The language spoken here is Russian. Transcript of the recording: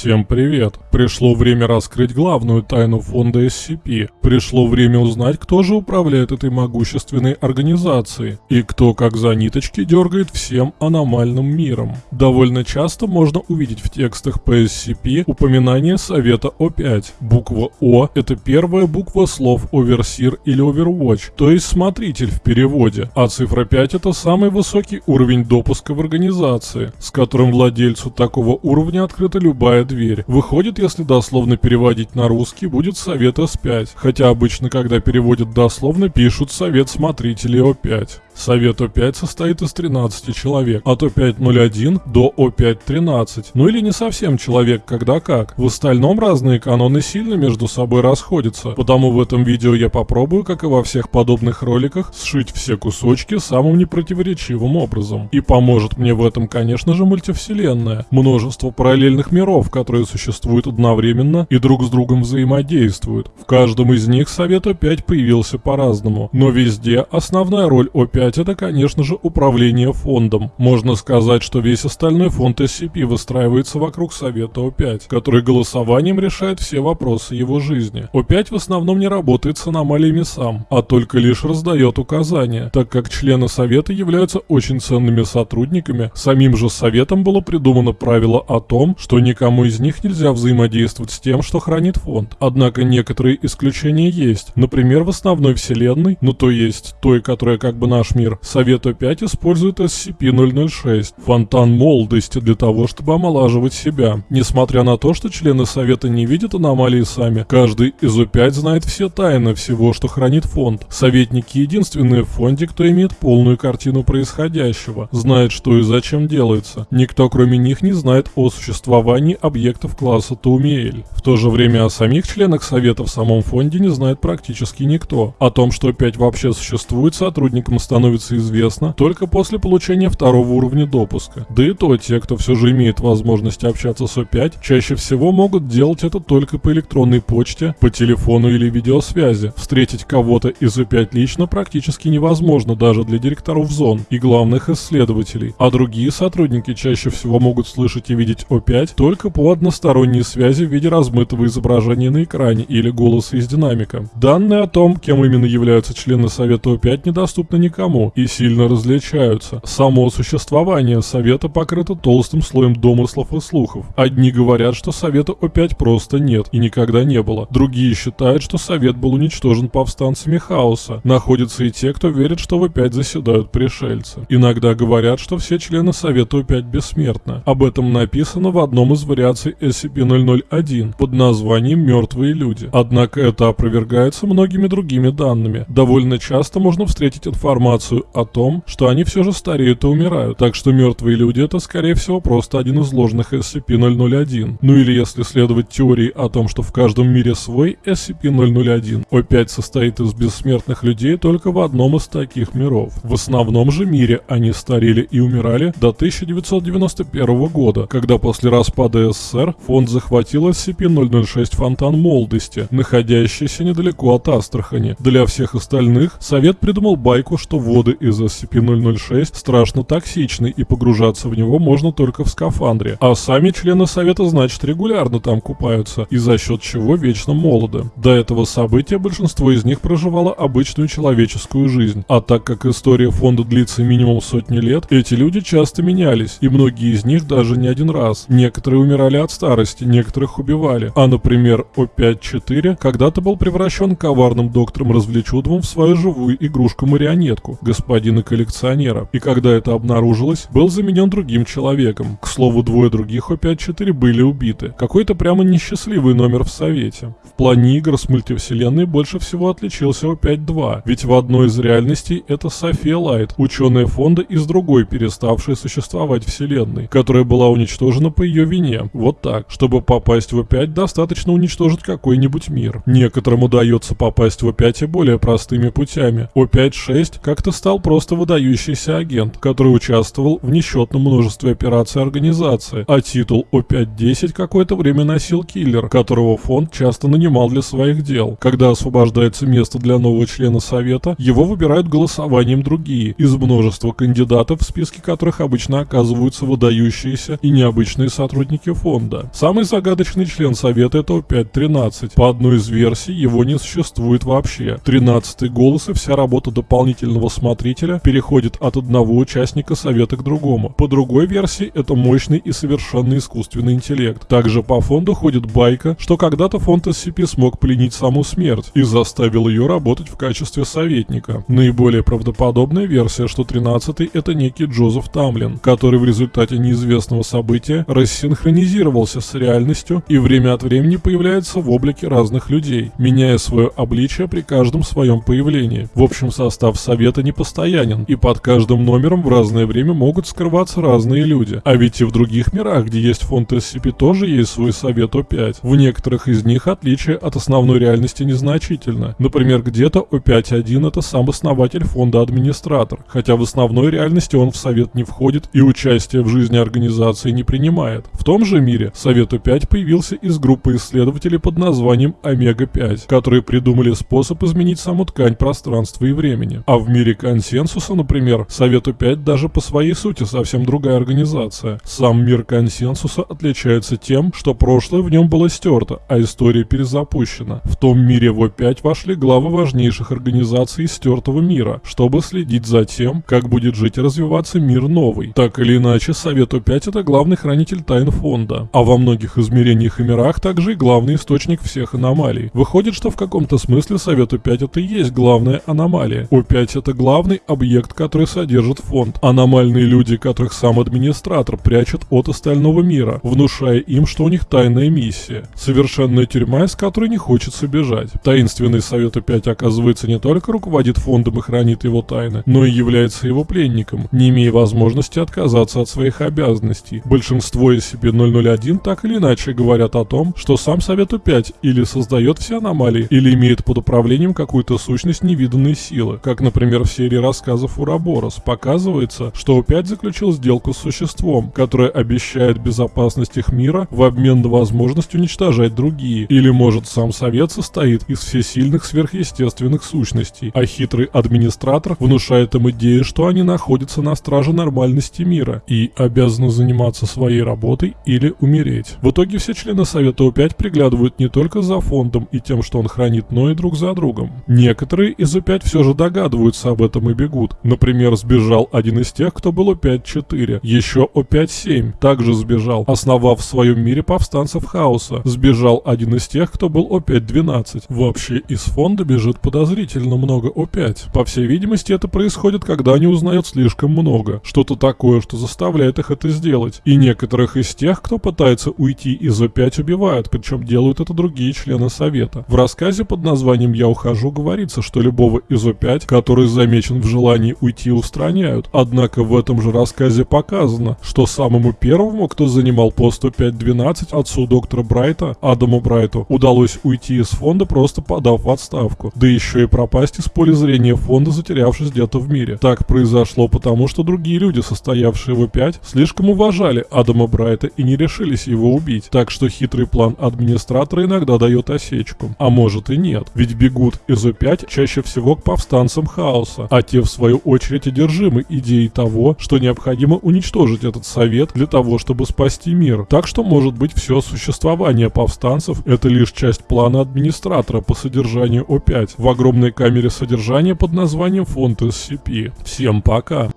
Всем привет! Пришло время раскрыть главную тайну фонда SCP. Пришло время узнать, кто же управляет этой могущественной организацией и кто как за ниточки дергает всем аномальным миром. Довольно часто можно увидеть в текстах по SCP упоминание Совета О5. Буква О – это первая буква слов Оверсир или Overwatch, то есть смотритель в переводе, а цифра 5 – это самый высокий уровень допуска в организации, с которым владельцу такого уровня открыта любая дверь. Выходит, если дословно переводить на русский, будет совет С5, хотя обычно, когда переводят дословно, пишут совет смотрителей О5. Совет О5 состоит из 13 человек, от О501 до О513. Ну или не совсем человек, когда как. В остальном разные каноны сильно между собой расходятся, потому в этом видео я попробую, как и во всех подобных роликах, сшить все кусочки самым непротиворечивым образом. И поможет мне в этом, конечно же, мультивселенная. Множество параллельных миров, которые существуют одновременно и друг с другом взаимодействуют. В каждом из них Совет О5 появился по-разному, но везде основная роль О5 5 это, конечно же, управление фондом. Можно сказать, что весь остальной фонд SCP выстраивается вокруг Совета О5, который голосованием решает все вопросы его жизни. О5 в основном не работает с аномалиями сам, а только лишь раздает указания, так как члены Совета являются очень ценными сотрудниками, самим же Советом было придумано правило о том, что никому из них нельзя взаимодействовать с тем, что хранит фонд. Однако некоторые исключения есть, например, в основной вселенной, ну то есть той, которая как бы наш мир мир. Совет О5 использует SCP-006, фонтан молодости для того, чтобы омолаживать себя. Несмотря на то, что члены Совета не видят аномалии сами, каждый из О5 знает все тайны всего, что хранит фонд. Советники единственные в фонде, кто имеет полную картину происходящего, знает, что и зачем делается. Никто кроме них не знает о существовании объектов класса Таумиэль. В то же время о самих членах Совета в самом фонде не знает практически никто. О том, что О5 вообще существует, сотрудникам становится становится известно только после получения второго уровня допуска. Да и то, те, кто все же имеет возможность общаться с О5, чаще всего могут делать это только по электронной почте, по телефону или видеосвязи. Встретить кого-то из О5 лично практически невозможно даже для директоров зон и главных исследователей, а другие сотрудники чаще всего могут слышать и видеть О5 только по односторонней связи в виде размытого изображения на экране или голоса из динамика. Данные о том, кем именно являются члены Совета О5 недоступны никому, тему и сильно различаются. Само существование Совета покрыто толстым слоем домыслов и слухов. Одни говорят, что Совета опять просто нет и никогда не было. Другие считают, что Совет был уничтожен повстанцами Хаоса. Находятся и те, кто верит, что в опять заседают пришельцы. Иногда говорят, что все члены Совета опять бессмертны. Об этом написано в одном из вариаций SCP-001 под названием «Мертвые люди». Однако это опровергается многими другими данными. Довольно часто можно встретить информацию информацию о том, что они все же стареют и умирают, так что мертвые люди это скорее всего просто один из ложных SCP-001. Ну или если следовать теории о том, что в каждом мире свой SCP-001, О5 состоит из бессмертных людей только в одном из таких миров. В основном же мире они старели и умирали до 1991 года, когда после распада СССР фонд захватил SCP-006 Фонтан Молодости, находящийся недалеко от Астрахани. Для всех остальных Совет придумал байку, что воду воды из SCP-006 страшно токсичны и погружаться в него можно только в скафандре. А сами члены Совета, значит, регулярно там купаются, и за счет чего вечно молоды. До этого события большинство из них проживало обычную человеческую жизнь. А так как история фонда длится минимум сотни лет, эти люди часто менялись, и многие из них даже не один раз. Некоторые умирали от старости, некоторых убивали. А, например, О5-4 когда-то был превращен коварным доктором Развлечудовым в свою живую игрушку-марионетку, господина коллекционера, и когда это обнаружилось, был заменен другим человеком. К слову, двое других О5-4 были убиты. Какой-то прямо несчастливый номер в Совете. В плане игр с мультивселенной больше всего отличился О5-2, ведь в одной из реальностей это София Лайт, ученая фонда из другой переставшей существовать вселенной, которая была уничтожена по ее вине. Вот так. Чтобы попасть в О5, достаточно уничтожить какой-нибудь мир. Некоторым удается попасть в О5 и более простыми путями. О5-6 как-то это стал просто выдающийся агент, который участвовал в несчетном множестве операций организации, а титул О5-10 какое-то время носил киллер, которого фонд часто нанимал для своих дел. Когда освобождается место для нового члена совета, его выбирают голосованием другие, из множества кандидатов, в списке которых обычно оказываются выдающиеся и необычные сотрудники фонда. Самый загадочный член совета это О5-13. По одной из версий его не существует вообще. 13 голос и вся работа дополнительного смотрителя переходит от одного участника совета к другому. По другой версии это мощный и совершенно искусственный интеллект. Также по фонду ходит байка, что когда-то фонд SCP смог пленить саму смерть и заставил ее работать в качестве советника. Наиболее правдоподобная версия, что 13-й это некий Джозеф Тамлин, который в результате неизвестного события рассинхронизировался с реальностью и время от времени появляется в облике разных людей, меняя свое обличие при каждом своем появлении. В общем, состав совета не постоянен, и под каждым номером в разное время могут скрываться разные люди. А ведь и в других мирах, где есть фонд SCP, тоже есть свой совет О5. В некоторых из них отличие от основной реальности незначительно. Например, где-то О5.1 это сам основатель фонда администратор, хотя в основной реальности он в совет не входит и участие в жизни организации не принимает. В том же мире Совет О5 появился из группы исследователей под названием Омега-5, которые придумали способ изменить саму ткань пространства и времени. А в мире консенсуса, например, Совет О5 даже по своей сути совсем другая организация. Сам мир консенсуса отличается тем, что прошлое в нем было стерто, а история перезапущена. В том мире в О5 вошли главы важнейших организаций стертого мира, чтобы следить за тем, как будет жить и развиваться мир новый. Так или иначе, Совет О5 это главный хранитель тайн фонда, а во многих измерениях и мирах также и главный источник всех аномалий. Выходит, что в каком-то смысле Совет О5 это и есть главная аномалия. О5 это главный объект, который содержит фонд. Аномальные люди, которых сам администратор прячет от остального мира, внушая им, что у них тайная миссия. Совершенная тюрьма, из которой не хочется бежать. Таинственный Совет О5 оказывается не только руководит фондом и хранит его тайны, но и является его пленником, не имея возможности отказаться от своих обязанностей. Большинство SCP-001 так или иначе говорят о том, что сам Совет О5 или создает все аномалии, или имеет под управлением какую-то сущность невиданной силы, как, например, в серии рассказов Ураборос показывается, что О5 заключил сделку с существом, которое обещает безопасность их мира в обмен на возможность уничтожать другие, или может сам Совет состоит из всесильных сверхъестественных сущностей, а хитрый администратор внушает им идею, что они находятся на страже нормальности мира и обязаны заниматься своей работой или умереть. В итоге все члены Совета О5 приглядывают не только за фондом и тем, что он хранит, но и друг за другом. Некоторые из О5 все же догадываются об этом и бегут. Например, сбежал один из тех, кто был О5-4. Еще О5-7 также сбежал, основав в своем мире повстанцев хаоса. Сбежал один из тех, кто был О5-12. Вообще из фонда бежит подозрительно много О5. По всей видимости, это происходит, когда они узнают слишком много. Что-то такое, что заставляет их это сделать. И некоторых из тех, кто пытается уйти из О5, убивают, причем делают это другие члены Совета. В рассказе под названием «Я ухожу» говорится, что любого из О5, который замечен в желании уйти, устраняют. Однако в этом же рассказе показано, что самому первому, кто занимал пост О5-12, отцу доктора Брайта, Адаму Брайту, удалось уйти из фонда, просто подав в отставку. Да еще и пропасть из поля зрения фонда, затерявшись где-то в мире. Так произошло потому, что другие люди, состоявшие в О5, слишком уважали Адама Брайта и не решились его убить. Так что хитрый план администратора иногда дает осечку. А может и нет. Ведь бегут из О5 чаще всего к повстанцам хаоса, а те в свою очередь одержимы идеей того, что необходимо уничтожить этот совет для того, чтобы спасти мир. Так что может быть все существование повстанцев это лишь часть плана администратора по содержанию О5 в огромной камере содержания под названием фонд SCP. Всем пока!